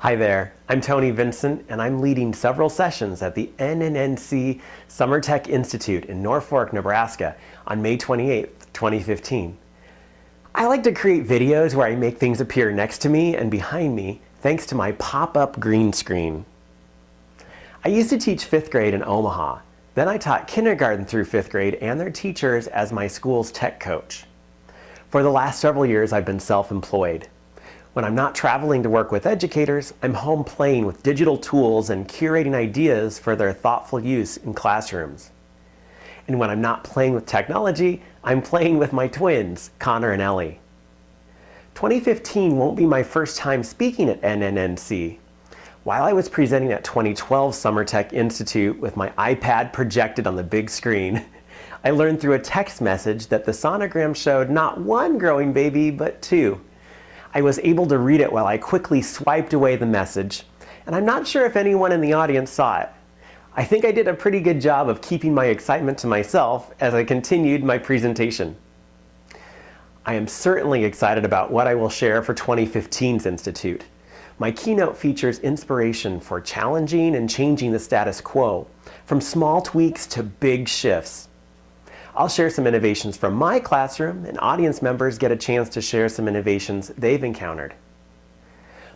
Hi there, I'm Tony Vincent and I'm leading several sessions at the NNNC Summer Tech Institute in Norfolk, Nebraska on May 28, 2015. I like to create videos where I make things appear next to me and behind me thanks to my pop-up green screen. I used to teach 5th grade in Omaha. Then I taught kindergarten through 5th grade and their teachers as my school's tech coach. For the last several years I've been self-employed. When I'm not traveling to work with educators, I'm home playing with digital tools and curating ideas for their thoughtful use in classrooms. And when I'm not playing with technology, I'm playing with my twins, Connor and Ellie. 2015 won't be my first time speaking at NNNC. While I was presenting at 2012 Summer Tech Institute with my iPad projected on the big screen, I learned through a text message that the sonogram showed not one growing baby, but two. I was able to read it while I quickly swiped away the message, and I'm not sure if anyone in the audience saw it. I think I did a pretty good job of keeping my excitement to myself as I continued my presentation. I am certainly excited about what I will share for 2015's Institute. My keynote features inspiration for challenging and changing the status quo, from small tweaks to big shifts. I'll share some innovations from my classroom and audience members get a chance to share some innovations they've encountered.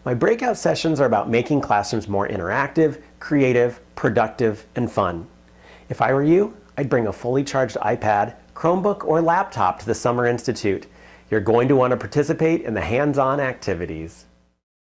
My breakout sessions are about making classrooms more interactive, creative, productive, and fun. If I were you, I'd bring a fully charged iPad, Chromebook, or laptop to the Summer Institute. You're going to want to participate in the hands-on activities.